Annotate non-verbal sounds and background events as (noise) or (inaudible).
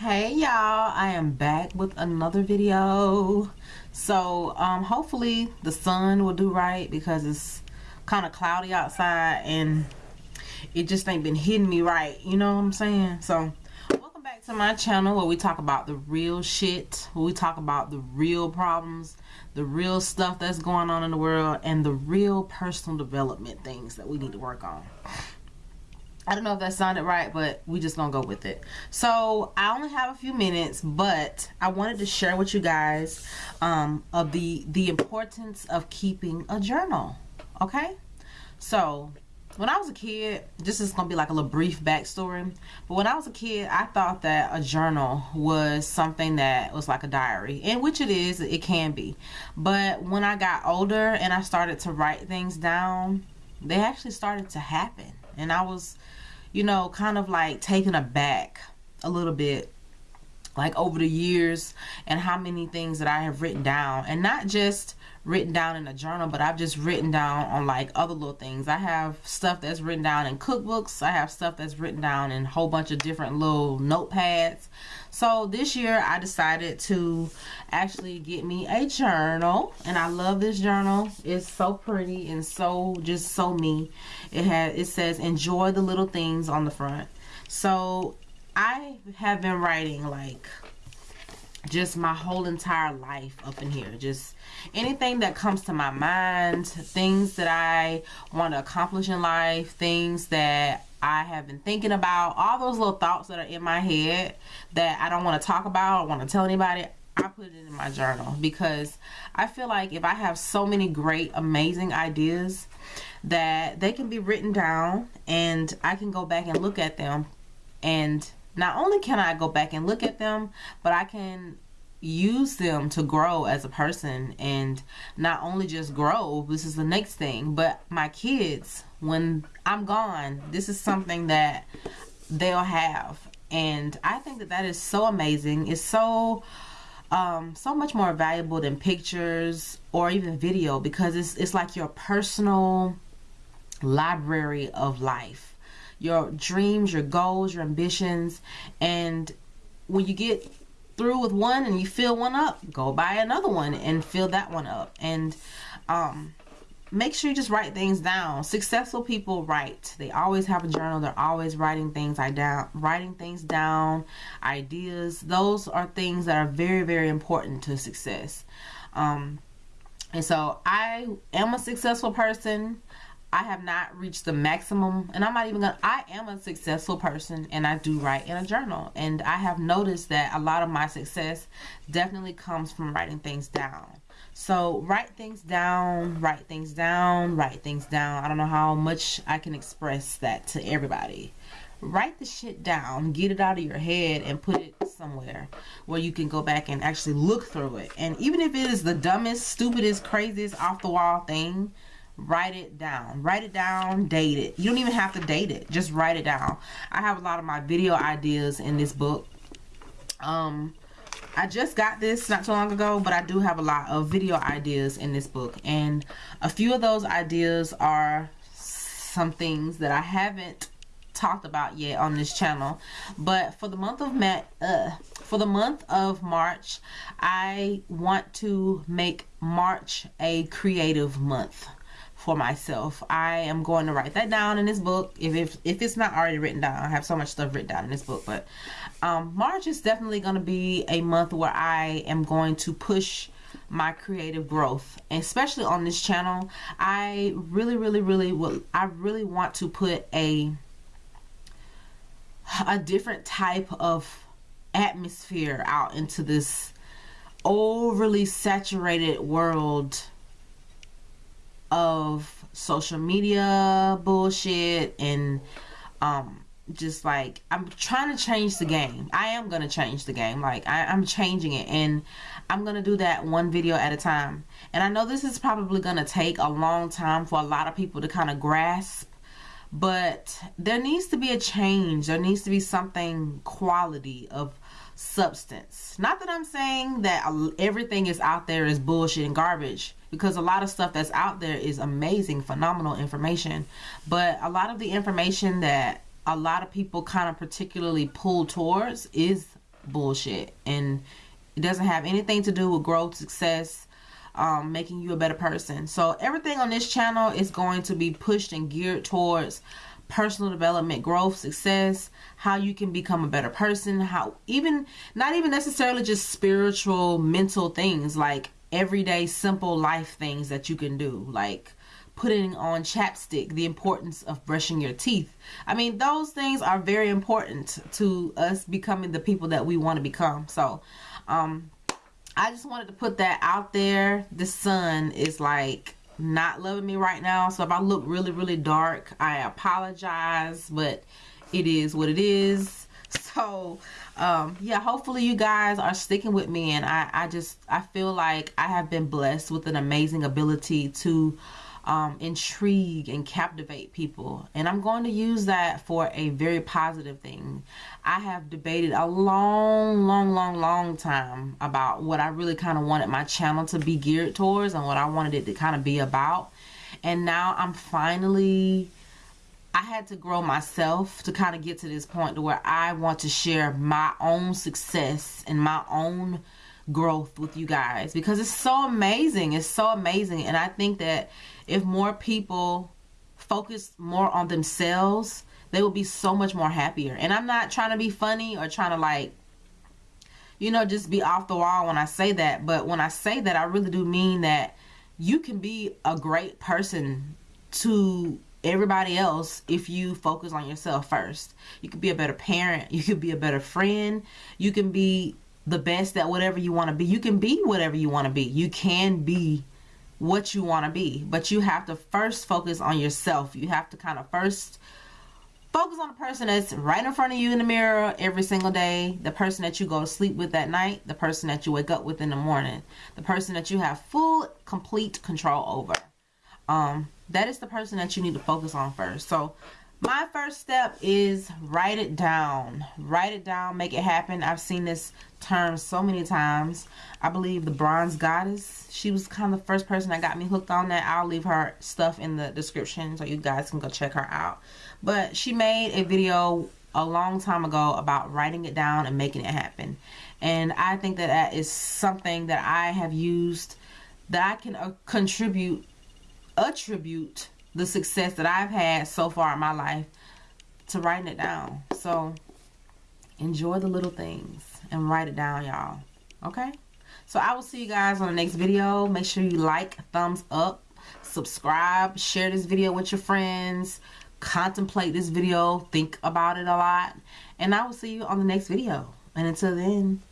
hey y'all. I am back with another video. So um hopefully the sun will do right because it's kind of cloudy outside and it just ain't been hitting me right. You know what i'm saying? So welcome back to my channel where we talk about the real shit where we talk about the real problems the real stuff that's going on in the world and the real personal development things that we need to work on I don't know if that sounded right, but we just gonna go with it. So I only have a few minutes, but I wanted to share with you guys um, of the the importance of keeping a journal. Okay, so when I was a kid, this is gonna be like a little brief backstory. But when I was a kid, I thought that a journal was something that was like a diary, and which it is, it can be. But when I got older and I started to write things down, they actually started to happen, and I was you know, kind of like taken aback a little bit like over the years and how many things that I have written down. And not just written down in a journal but I've just written down on like other little things. I have stuff that's written down in cookbooks. I have stuff that's written down in a whole bunch of different little notepads. So this year I decided to actually get me a journal and I love this journal. It's so pretty and so just so me it has it says enjoy the little things on the front. So I have been writing like just my whole entire life up in here. Just anything that comes to my mind things that I want to accomplish in life things that I have been thinking about all those little thoughts that are in my head that I don't want to talk about or want to tell anybody I put it in my journal. Because I feel like if I have so many great amazing ideas that they can be written down and I can go back and look at them and not only can I go back and look at them, but I can use them to grow as a person and not only just grow this is the next thing but my kids when i'm gone this is something that they'll have. And i think that that is so amazing. It's so um, so much more valuable than pictures or even video because it's, it's like your personal library of life your dreams, your goals, your ambitions. And when you get through with one and you fill one up, go buy another one and fill that one up. And um, make sure you just write things down. Successful people write. They always have a journal. They're always writing things I down, writing things down, ideas. Those are things that are very, very important to success. Um, and so I am a successful person. I have not reached the maximum and I'm not even gonna I am a successful person and I do write in a journal. And I have noticed that a lot of my success definitely comes from writing things down. So write things down write things down write things down. I don't know how much I can express that to everybody. Write the shit down get it out of your head and put it somewhere where you can go back and actually look through it. And even if it is the dumbest stupidest craziest off the wall thing write it down. Write it down date it. You don't even have to date it. Just write it down. I have a lot of my video ideas in this book. Um i just got this not too long ago but i do have a lot of video ideas in this book. And a few of those ideas are some things that i haven't talked about yet on this channel. But for the month of May, uh, for the month of March I want to make March a creative month for myself. I am going to write that down in this book. If, if, if it's not already written down, I have so much stuff written down in this book. But um, March is definitely going to be a month where I am going to push my creative growth especially on this channel i really really really will i really want to put a a different type of atmosphere out into this overly saturated world of social media bullshit and um just like I'm trying to change the game. I am gonna change the game. Like I, I'm changing it and I'm gonna do that one video at a time. And I know this is probably gonna take a long time for a lot of people to kind of grasp but there needs to be a change. There needs to be something quality of substance. Not that I'm saying that everything is out there is bullshit and garbage because a lot of stuff that's out there is amazing, phenomenal information. But a lot of the information that a lot of people kind of particularly pull towards is bullshit and it doesn't have anything to do with growth success um, making you a better person so everything on this channel is going to be pushed and geared towards personal development growth success how you can become a better person how even not even necessarily just spiritual mental things like everyday simple life things that you can do like putting on chapstick the importance of brushing your teeth. I mean those things are very important to us becoming the people that we want to become. So um i just wanted to put that out there. The sun is like not loving me right now. So if i look really really dark i apologize but it is what it is. (laughs) So um yeah hopefully you guys are sticking with me and i i just i feel like i have been blessed with an amazing ability to um, intrigue and captivate people. And I'm going to use that for a very positive thing. I have debated a long, long, long, long time about what I really kind of wanted my channel to be geared towards and what I wanted it to kind of be about. And now I'm finally I had to grow myself to kind of get to this point to where I want to share my own success and my own growth with you guys because it's so amazing. It's so amazing. And I think that if more people focus more on themselves, they will be so much more happier. And I'm not trying to be funny or trying to like, you know, just be off the wall when I say that. But when I say that, I really do mean that you can be a great person to everybody else if you focus on yourself first. You could be a better parent. You could be a better friend. You can be the best at whatever you want to be. You can be whatever you want to be. You can be what you want to be. But you have to first focus on yourself. You have to kind of first focus on the person that's right in front of you in the mirror every single day. The person that you go to sleep with at night. The person that you wake up with in the morning. The person that you have full, complete control over. Um, that is the person that you need to focus on first. So my first step is write it down. Write it down, make it happen. I've seen this term so many times. I believe the bronze goddess, she was kind of the first person that got me hooked on that. I'll leave her stuff in the description so you guys can go check her out. But she made a video a long time ago about writing it down and making it happen. And I think that that is something that I have used that I can uh, contribute attribute the success that I've had so far in my life to writing it down. So enjoy the little things and write it down, y'all. Okay? So I will see you guys on the next video. Make sure you like, thumbs up, subscribe, share this video with your friends, contemplate this video, think about it a lot. And I will see you on the next video. And until then,